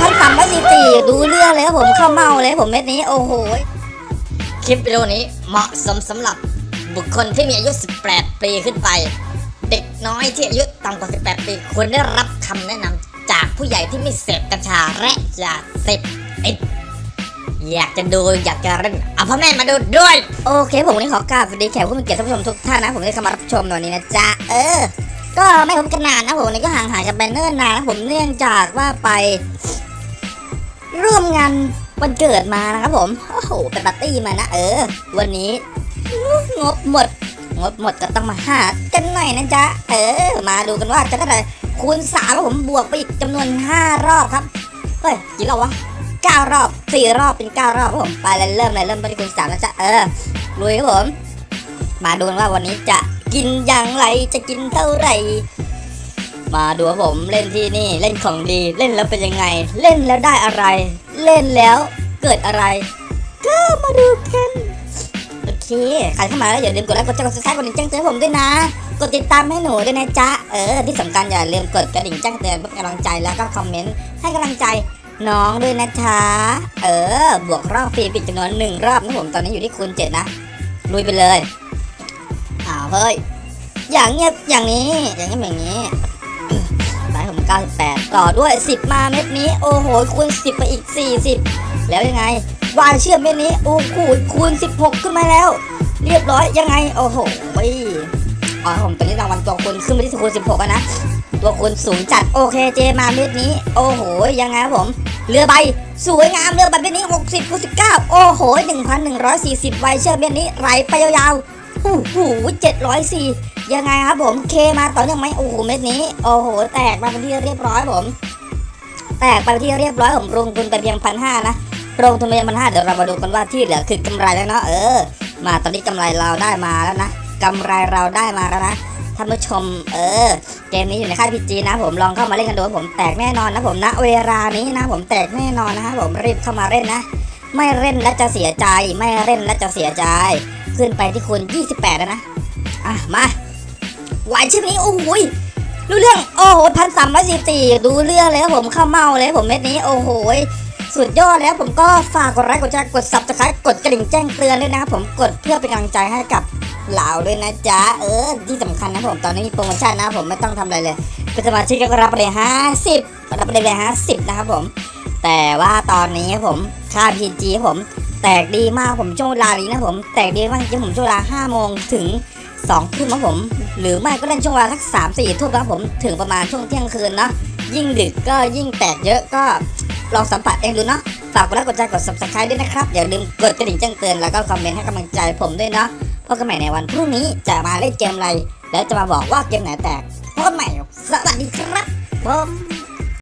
พันสามร้อยสี่สี่ดูเรื่องเลยครับผมเข้าเมาเลยผมเม็ดนี้โอ้โหคลิปวิดีโอนี้เหมาะสมสำหรับบุคคลที่มีอายุ 18 ปีขึ้นไป เด็กน้อยที่อายุต่ำกว่า 18 ปีควรได้รับคำแนะนำจากผู้ใหญ่ที่ไม่เสพกัญชาและยาเสพติดอยากจะดูอยากจะเล่นเอาพ่อแม่มาดูด้วย โอเค ผมวันนี้ขอกราบสวัสดีแขกผู้มีเกียรติท่านผู้ชมทุกท่านนะ ผมได้เข้ามารับชมในวันนี้นะจ๊ะ เออ ก็ไม่พบกันนานนะผมนนี้ก็ห่างหายกันไปเนิ่นนานนะผมเนื่องจากว่าไป ร่วมงานวันเกิดมานะครับผม โอ้โหเป็นปาร์ตี้มานะ เออ วันนี้ งบหมด งบหมดก็ต้องมาหากันหน่อยนะจ๊ะ เออ มาดูกันว่าจะเท่าไหร่คูณสามแล้วผมบวกไปอีกจำนวนห้ารอบครับ เฮ้ยกี่รอบวะเก้ารอบสี่รอบเป็นเก้ารอบครับผม ไปเลยเริ่มเลยเริ่มต้นที่คูณสามนะจ๊ะ เออลุยครับผม มาดูกันว่าวันนี้จะกินอย่างไร จะกินเท่าไหร่ มาดูผมเล่นที่นี่เล่นของดีเล่นแล้วเป็นยังไง เล่นแล้วได้อะไร เล่นแล้วเกิดอะไร ก็มาดูกันโอเคใครเข้ามาแล้วอย่าลืมกดไลค์กดแชร์กด subscribe กดดิ่งแจ้งเตือนผมด้วยนะ กดติดตามให้หนูด้วยนะจ๊ะเออที่สำคัญอย่าลืมกดกระดิ่งแจ้งเตือนเพื่อเป็นกำลังใจแล้วก็คอมเมนต์ให้กำลังใจน้องด้วยนะจ๊ะเออ บวกรอบฟรีปิดจำนวนหนึ่งรอบนะผมตอนนี้อยู่ที่คูณเจ็ดนะลุยไปเลยอ้าวเฮ้ยอย่างเงียบอย่างนี้อย่างเงียบอย่างนี้ ได้ผม98 ต่อด้วย 10 มาเม็ดนี้ โอ้โหคูณ 10 ไปอีก 40 แล้วยังไง วายเชื่อมเม็ดนี้ โอ้โหคูณ 16 ขึ้นมาแล้ว เรียบร้อยยังไง โอ้โหอ๋อผมตอนนี้รางวัลตัวคูณขึ้นไปที่คูณ16นะ ตัวคูณสูงจัดโอเคเจมาเม็ดนี้ โอ้โหยังไงครับผมเรือใบสวยงามเรือใบเม็ดนี้ 60คูณ19 โอ้โห 1,140ไวเชื่อมเม็ดนี้ไหลไปยาวๆ โอ้โห704ยังไงครับผมเคมาต่อเนื่องไหมโอ้โหเม็ดนี้ โอ้โห แตกมาเป็นที่เรียบร้อยผม แตกไปเป็นที่เรียบร้อยผมลงทุนไปเพียงพันห้านะลงทุนไปเพียงพันห้าเดี๋ยวเรามาดูกันว่าที่เหลือคือกำไรแล้วเนาะเออ มาตอนนี้กำไรเราได้มาแล้วนะกำไรเราได้มาแล้วนะท่านผู้ชมเออ เกมนี้อยู่ในค่าย PG นะผมลองเข้ามาเล่นกันดูผมแตกแน่นอนนะผมนะเวลานี้นะผมแตกแน่นอนนะฮะผมรีบเข้ามาเล่นนะ ไม่เล่นแล้วจะเสียใจ ไม่เล่นแล้วจะเสียใจ ขึ้นไปที่คูณ28 แล้วนะ อะ มาหวานชื่อนี้โอ้โหยรู้เรื่อง โอ้โหพันสามร้อยสี่สี่ดูเรื่องเลยครับผมเข้าเมาเลยผมเม็ดนี้โอ้โหสุดยอดแล้วผมก็ฝากกดไลค์กดแชร์กด subscribe กดกระดิ่งแจ้งเตือนด้วยนะครับผมกดเพื่อเป็นกำลังใจให้กับเหล่าด้วยนะจ๊ะ เออ ที่สำคัญนะผมตอนนี้มีโปรโมชั่นนะผมไม่ต้องทำอะไรเลยเป็นสมาชิกก็รับไปเลยห้าสิบรับไปเลยห้าสิบนะครับผม แต่ว่าตอนนี้ผมค่าพีจีผม แตกดีมากผมช่วงเวลานี้นะผม แตกดีมากจริงผมช่วงเวลาห้าโมงถึงสองทุ่มครับผม หรือไม่ก็เล่นช่วงเวลาสักสามสี่ทุ่มครับผมถึงประมาณช่วงเที่ยงคืนเนาะยิ่งดึกก็ยิ่งแตกเยอะก็ลองสัมผัสเองดูเนาะฝากกดไลค์กดแชร์กด subscribe ด้วยนะครับ อย่าลืมกดกระดิ่งแจ้งเตือนแล้วก็คอมเมนต์ให้กำลังใจผมด้วยเนาะพบกันใหม่ในวันพรุ่งนี้จะมาเล่นเกมอะไร แล้วจะมาบอกว่าเกมไหนแตกพบกันใหม่สวัสดีครับผม